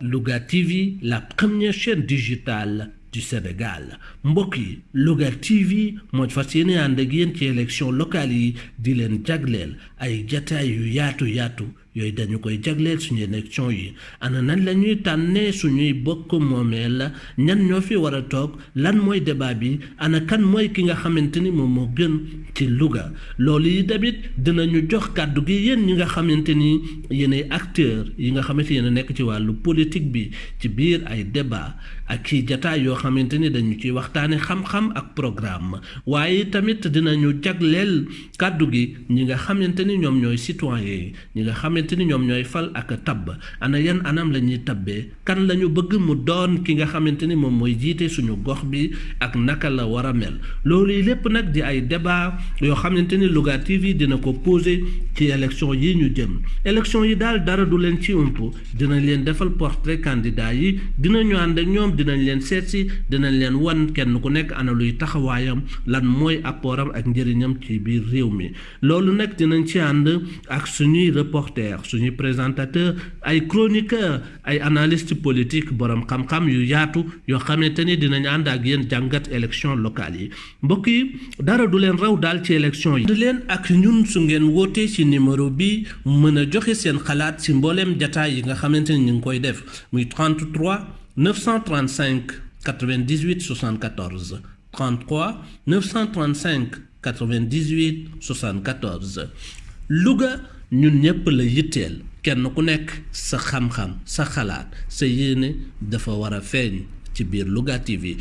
Louga TV la première chaîne digitale du Sénégal. Mbokk yi Louga TV moo fas yéene ànd ak élection locale yi di leen jagleel ay yooyu dañu koy jagleel suñu élection yi ana nan la ñuy tànnee suñuy bokk moomeel ñan ñoo fi war a toog lan mooy débat bi ana kan mooy ki nga xamante ni moom moo gën ci Louga loolu yi tamit dinañu jox kàddu gi yéen ñi nga xamante ni yéenay acteurs yi nga xamante yéen a nekk ci wàllu politique bi ci biir ay débat ak ci jataay yoo xamante ni dañu ciy waxtaane xam-xam ak programme waaye tamit dinañu jagleel kàddu gi ñi nga xamante ni ñoom ñooy citoyen ñi nga xamante ni ñoom ñooy fal ak tabb ana yan anam la ñuy tabbee kan la ñu bëgg mu doon ki nga xamante ni moom mooy jiite suñu gox bi ak naka la war a mel. Loolu yi lépp nag di ay débat yoo xamante ni Louga TV dina ko posé ci élection yi ñu jëm. Élection yi daal dara du leen ci ump dinañ leen defal portrait candidat yi. Dinañu ànd ak ñoom dinañ leen seet si dinañ leen wan kenn ku nekk ana luy taxawaayam lan mooy apportam ak njëriñam ci biir réew mi. Loolu nag dinañ ci ànd ak suñuy reporter suñuy présentateur ay chroniqueur ay analyste politique borom xam-xam yu yaatu yoo xamante ni dinañ ànd ak yéen jàngat élection locale yi. Mbokk yi dara du leen raw daal ci élection yi. Di leen ak ñun su ngeen wootee ci numéro bi mën a joxe seen xalaat ci mbooleem jataay yi nga xamante ni koy def muy 33 935 98 74 33 935 98 74 Louga ñun ñëpp la yitteel kenn ku nekk sa xam-xam sa xalaat sa yéene dafa war a feeñ ci biir Louga TV